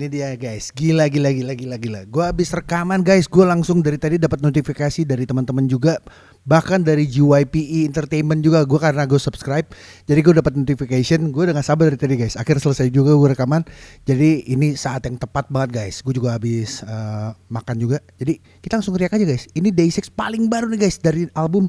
Ini dia guys, gila gila gila gila gila. Gue habis rekaman guys, gue langsung dari tadi dapat notifikasi dari teman-teman juga, bahkan dari GYPE Entertainment juga. Gue karena gue subscribe, jadi gue dapat notification. Gue gak sabar dari tadi guys. Akhir selesai juga gue rekaman. Jadi ini saat yang tepat banget guys. Gue juga habis uh, makan juga. Jadi kita langsung riak aja guys. Ini Day6 paling baru nih guys dari album.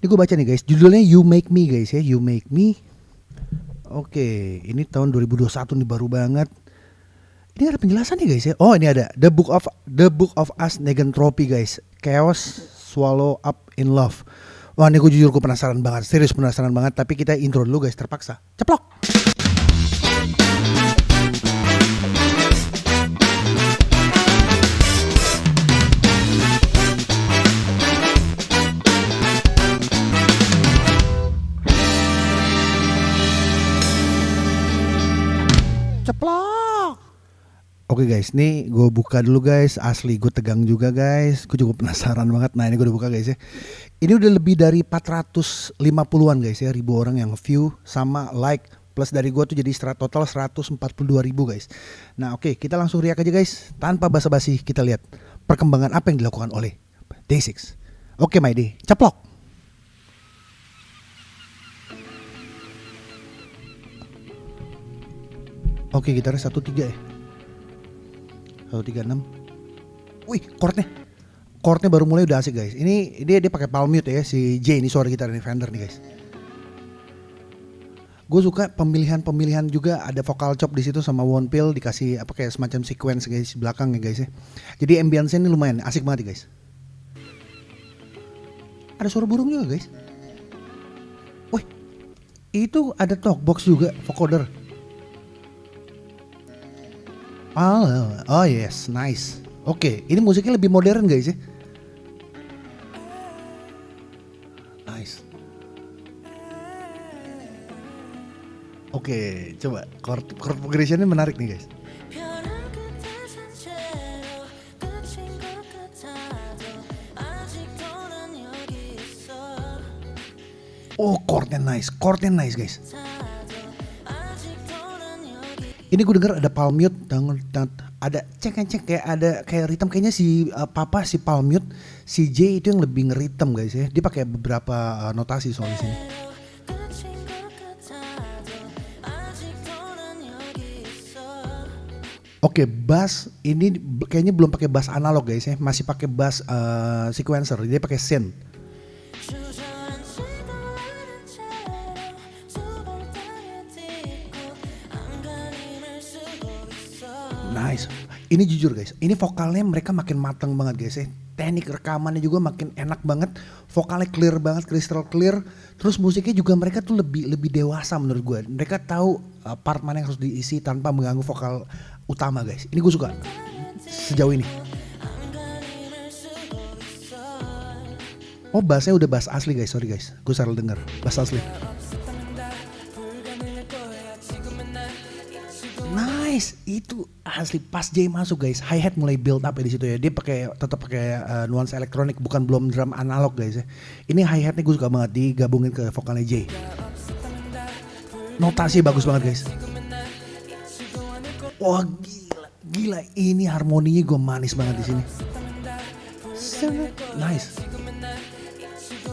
Ini gue baca nih guys. Judulnya You Make Me guys ya. You Make Me. Oke, ini tahun 2021 nih baru banget. Ini ada penjelasan nih guys ya. Oh ini ada The Book of The Book of Us Negentropy guys. Chaos Swallow Up in Love. Wah ini gue jujur gue penasaran banget. Serius penasaran banget. Tapi kita intro dulu guys terpaksa. Ceplok. Oke guys, nih gue buka dulu guys. Asli gue tegang juga guys. Gue juga penasaran banget. Nah ini gue udah buka guys ya. Ini udah lebih dari 450-an guys ya. Ribu orang yang view sama like plus dari gue tuh jadi total 142 ribu guys. Nah oke kita langsung riak aja guys. Tanpa basa-basi kita lihat perkembangan apa yang dilakukan oleh Day6. Oke my day, ceplok. Oke gitarnya 13 ya. 136 Wih chordnya Chordnya baru mulai udah asik guys Ini dia dia pakai palm mute ya Si J ini suara gitar ini Fender nih guys Gue suka pemilihan-pemilihan juga ada vocal chop di situ sama one pill dikasih apa kayak semacam sequence guys belakang ya guys ya. Jadi ambience ini lumayan asik banget guys. Ada suara burung juga guys. Wih, itu ada talkbox juga vocoder. Oh, oh yes, nice. Oke, okay, ini musiknya lebih modern guys ya. Nice. Oke, okay, coba chord, chord progressionnya menarik nih guys. Oh, chordnya nice, chordnya nice guys ini gue denger ada palm mute ada cek cek kayak ada kayak ritem. Kayaknya si uh, papa si palm mute si J itu yang lebih ngeritem guys ya. Dia pakai beberapa uh, notasi soal di sini. Oke, okay, bass ini kayaknya belum pakai bass analog guys ya, masih pakai bass uh, sequencer. Dia pakai synth. Nice. Ini jujur guys, ini vokalnya mereka makin matang banget guys ya. Teknik rekamannya juga makin enak banget, vokalnya clear banget, crystal clear. Terus musiknya juga mereka tuh lebih lebih dewasa menurut gue. Mereka tahu uh, part mana yang harus diisi tanpa mengganggu vokal utama guys. Ini gue suka sejauh ini. Oh bassnya udah bass asli guys, sorry guys. Gue salah denger, bass asli. Nice, itu asli pas Jay masuk guys, hi hat mulai build up ya di situ ya. Dia pakai tetap pakai uh, nuansa elektronik, bukan belum drum analog guys ya. Ini hi hatnya gue suka banget digabungin ke vokalnya Jay. Notasi bagus banget guys. Wah gila, gila ini harmoninya gue manis banget di sini. Nice.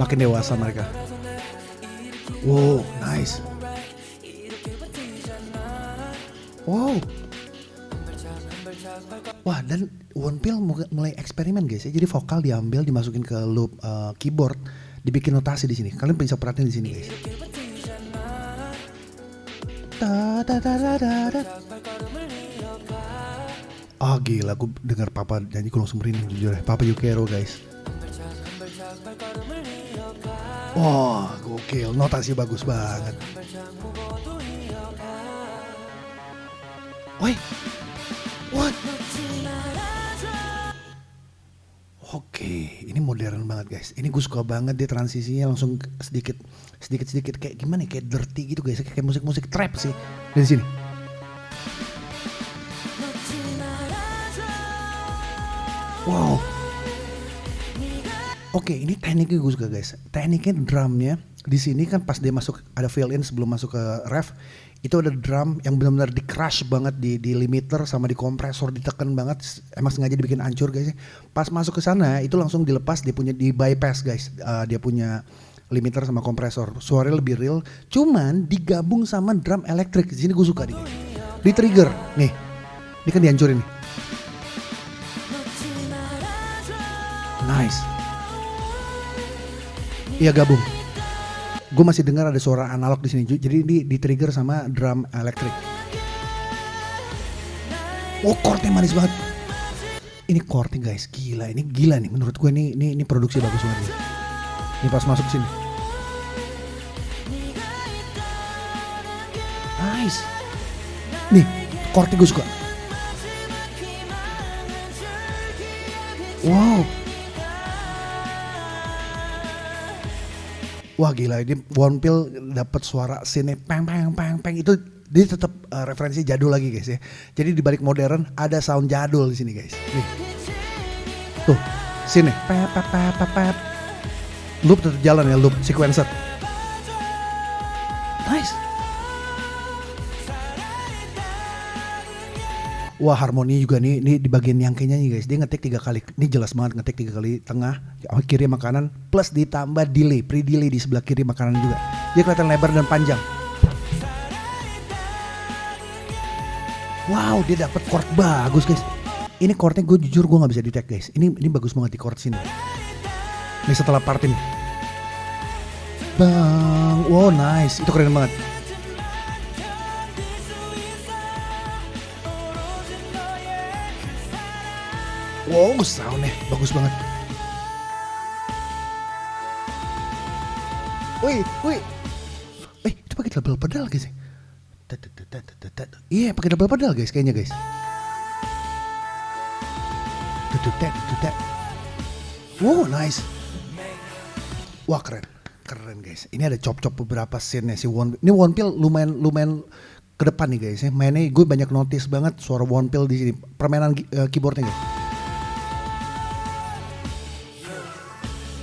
Makin dewasa mereka. Wow, nice. Wow. Wah dan One Pill mulai eksperimen guys ya. Jadi vokal diambil dimasukin ke loop uh, keyboard, dibikin notasi di sini. Kalian bisa perhatiin di sini guys. Oh gila, gue dengar Papa nyanyi gue langsung jujur ya. Papa Yukero guys. Wah, wow, gokil, notasi bagus banget. Woi, what? Oke, ini modern banget guys. Ini gue suka banget dia transisinya langsung sedikit, sedikit sedikit kayak gimana? Ya, kayak dirty gitu guys. Kayak musik musik trap sih dari sini. Wow. Oke, ini tekniknya gue suka guys. Tekniknya drumnya di sini kan pas dia masuk ada fill in sebelum masuk ke ref itu ada drum yang benar-benar di crush banget di di limiter sama di kompresor ditekan banget. Emang sengaja dibikin hancur guys pas masuk ke sana itu langsung dilepas dia punya di bypass guys. Uh, dia punya limiter sama kompresor. Suaranya lebih real cuman digabung sama drum elektrik. Di sini gue suka nih di trigger. Nih ini kan dihancurin nih. Nice. Iya gabung gue masih dengar ada suara analog di sini. Jadi ini di trigger sama drum elektrik. Oh chordnya manis banget. Ini chordnya guys. Gila ini gila nih. Menurut gue ini ini, ini produksi bagus banget nih. ini pas masuk sini. Nice. Nih chordnya gue suka. Wow wah gila ini One Pill dapat suara sini peng peng peng peng itu dia tetap uh, referensi jadul lagi guys ya. Jadi di balik modern ada sound jadul di sini guys. Nih. Tuh, sini. Pep pep pep pep. Loop tetap jalan ya, loop sequencer. Nice. Wah harmoni juga nih, nih di bagian yang kayaknya nih guys, dia ngetik tiga kali, ini jelas banget ngetik tiga kali tengah, kiri makanan, plus ditambah delay, pre delay di sebelah kiri makanan juga, dia kelihatan lebar dan panjang. Wow, dia dapat chord bagus guys. Ini chordnya gue jujur gue nggak bisa detect guys. Ini ini bagus banget di chord sini. Ini setelah part ini. Bang, wow nice, itu keren banget. Wow, soundnya bagus banget. Wih, wih. Eh, itu pakai double pedal guys. Iya, pakai double pedal guys kayaknya guys. Wow, nice. Wah, keren. Keren guys. Ini ada chop-chop beberapa scene si One Ini One Pill lumayan lumayan ke depan nih guys ya. Mainnya gue banyak notice banget suara One Pill di sini. Permainan uh, keyboardnya guys.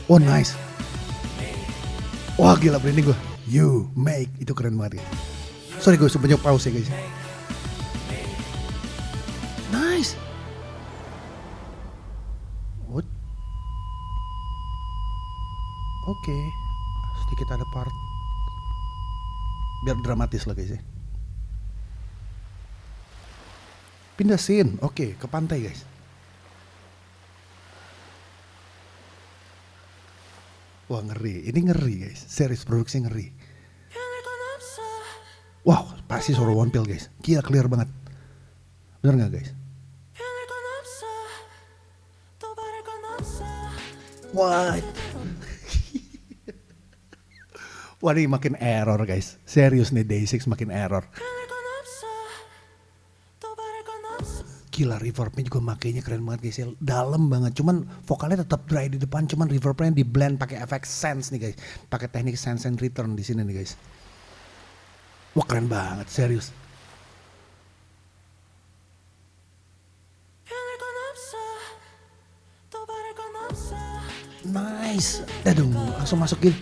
Oh nice. Wah gila berani gue. You make itu keren banget. Ya. Sorry gue sebanyak pause ya guys. Nice. What? Oke. Okay. Sedikit ada part. Biar dramatis lah guys ya. Pindah scene. Oke, okay, ke pantai guys. Wah ngeri, ini ngeri guys, series produksi ngeri. Wow, pasti suara One Pill guys, gila clear banget. Bener nggak guys? What? Wah ini makin error guys, serius nih Day6 makin error. Gila reverbnya juga makainya keren banget guys ya. Dalam banget. Cuman vokalnya tetap dry di depan cuman reverbnya di blend pakai efek sense nih guys. Pakai teknik sense and return di sini nih guys. Wah keren banget serius. Nice. Aduh langsung masukin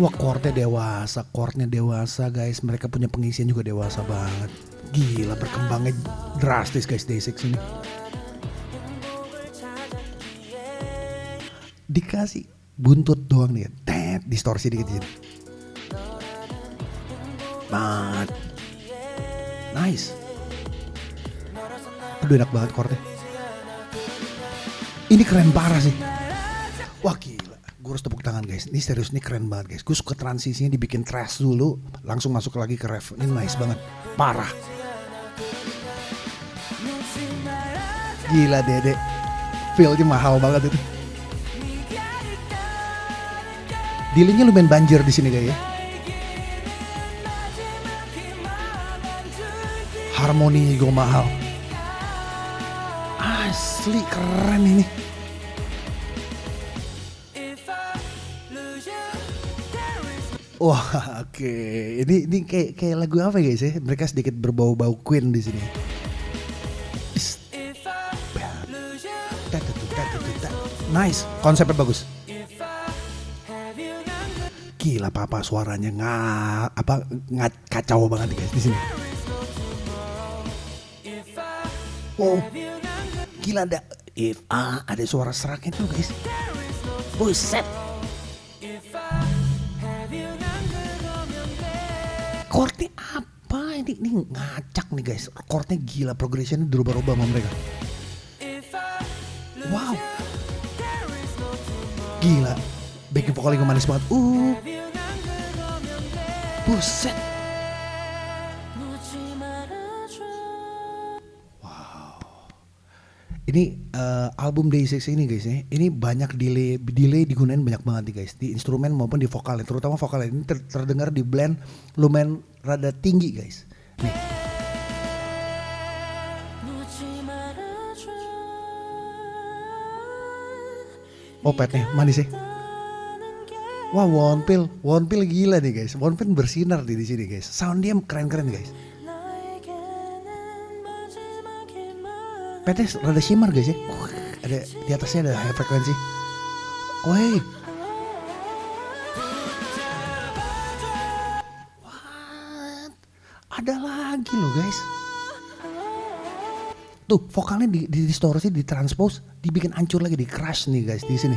Wah chordnya dewasa, chordnya dewasa guys. Mereka punya pengisian juga dewasa banget. Gila berkembangnya drastis guys Day6 ini. Dikasih buntut doang nih, tet distorsi dikit dikit. Mat. Nice. Aduh enak banget chordnya. Ini keren parah sih. Wah gila gue harus tepuk tangan guys. Ini serius ini keren banget guys. Gue suka transisinya dibikin trash dulu, langsung masuk lagi ke ref. Ini nice banget, parah. Gila dede, feelnya mahal banget itu. Dealingnya lumayan banjir di sini guys ya. Harmoninya juga mahal. Asli keren ini. Wah, oke. Okay. Ini ini kayak kayak lagu apa guys ya? Mereka sedikit berbau-bau Queen di sini. Nice, konsepnya bagus. Gila papa suaranya nggak apa nggak kacau banget guys di sini. Oh, gila ada if ah ada suara seraknya tuh guys. Buset. Chordnya apa ini? Ini ngacak nih guys. Chordnya gila, progressionnya dirubah-rubah sama mereka. Wow. Gila. Backing vokalnya manis banget. Uh. Buset. Ini uh, album Day6 ini guys ya. Ini banyak delay delay digunain banyak banget nih guys. Di instrumen maupun di vokalnya. Terutama vokalnya ini ter terdengar di blend lumayan rada tinggi guys. Nih. Oh petnya manis ya. Wah Wonpil, Wonpil gila nih guys. Wonpil bersinar di sini guys. Sound dia keren-keren guys. Petnya rada shimmer guys ya. ada di atasnya ada high frekuensi. Woi. Ada lagi loh guys. Tuh vokalnya di, di distorsi, di transpose, dibikin hancur lagi, di crash nih guys di sini.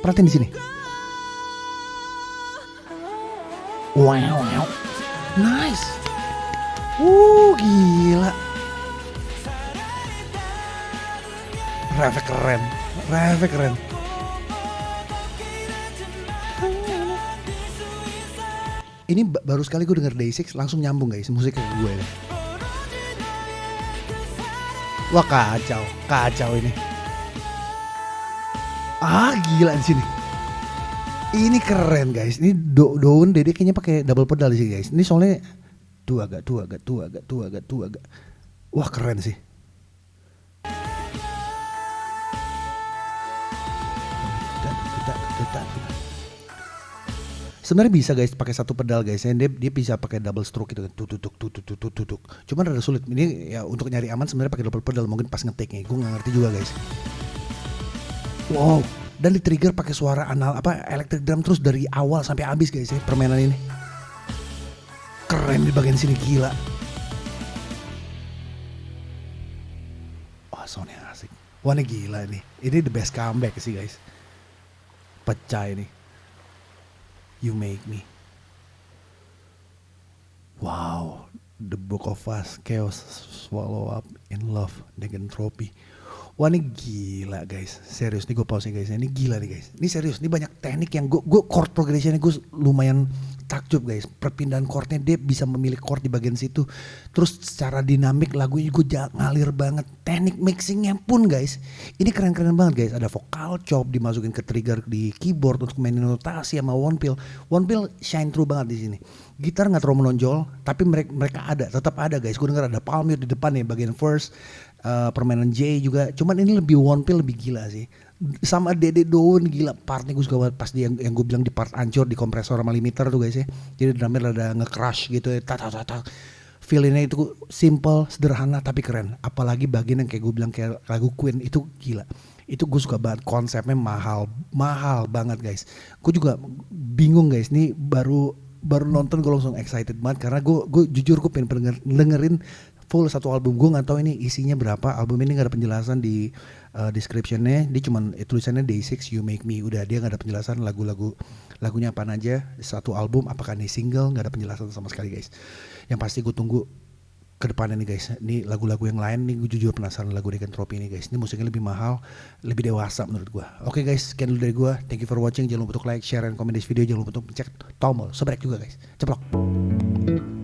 Perhatiin di sini. Wow, wow. Nice. Uh, gila. Refek keren. Refek keren. Ini baru sekali gue denger Day6 langsung nyambung guys musiknya ke gue. Wah kacau, kacau ini. Ah gila di sini. Ini keren guys. Ini do daun Dede kayaknya pakai double pedal sih guys. Ini soalnya dua agak tua agak tua agak tua agak tua agak. Wah keren sih. Sebenarnya bisa guys pakai satu pedal guys. Dia dia bisa pakai double stroke gitu kan. Tutuk tutuk tutuk tutuk. Cuman rada sulit. Ini ya untuk nyari aman sebenarnya pakai double pedal mungkin pas ngetiknya. Gue nggak ngerti juga guys. Wow. Dan di trigger pakai suara anal apa electric drum terus dari awal sampai habis guys ya permainan ini. Keren di bagian sini gila. Wah soundnya asik. Wah ini gila nih. Ini the best comeback sih guys. Pecah ini. You make me. Wow, the book of us, chaos, swallow up in love, negentropy. Wah ini gila guys, serius nih gue pause guys, ini gila nih guys. Ini serius, ini banyak teknik yang gue, gue chord progressionnya gue lumayan takjub guys. Perpindahan chordnya dia bisa memilih chord di bagian situ. Terus secara dinamik lagunya gue ngalir banget. Teknik mixingnya pun guys, ini keren-keren banget guys. Ada vokal chop dimasukin ke trigger di keyboard untuk mainin notasi sama one pill. One pill shine through banget di sini. Gitar nggak terlalu menonjol, tapi mereka mereka ada, tetap ada guys. Gue denger ada Palmir di depan nih bagian first uh, permainan J juga. Cuman ini lebih one pill lebih gila sih. Sama Dede Daun gila partnya gue suka banget pas dia yang, yang gue bilang di part ancur di kompresor sama limiter tuh guys ya. Jadi drumnya ada nge-crush gitu ya. Tata tata. Feelingnya itu simple, sederhana tapi keren. Apalagi bagian yang kayak gue bilang kayak lagu Queen itu gila. Itu gue suka banget konsepnya mahal, mahal banget guys. Gue juga bingung guys, nih baru baru nonton gue langsung excited banget karena gue gue jujur gue pengen dengerin full satu album gue nggak tahu ini isinya berapa album ini nggak ada penjelasan di uh, descriptionnya dia cuman eh, tulisannya Day6 You Make Me. Udah dia nggak ada penjelasan lagu-lagu lagunya apa aja. Satu album apakah ini single? Nggak ada penjelasan sama sekali guys. Yang pasti gue tunggu ke depannya nih guys. Ini lagu-lagu yang lain nih gue jujur penasaran lagu Tropi ini guys. Ini musiknya lebih mahal lebih dewasa menurut gue oke okay, guys sekian dulu dari gue thank you for watching. Jangan lupa untuk like share dan komen di video. Jangan lupa untuk cek tombol subscribe juga guys. Ceplok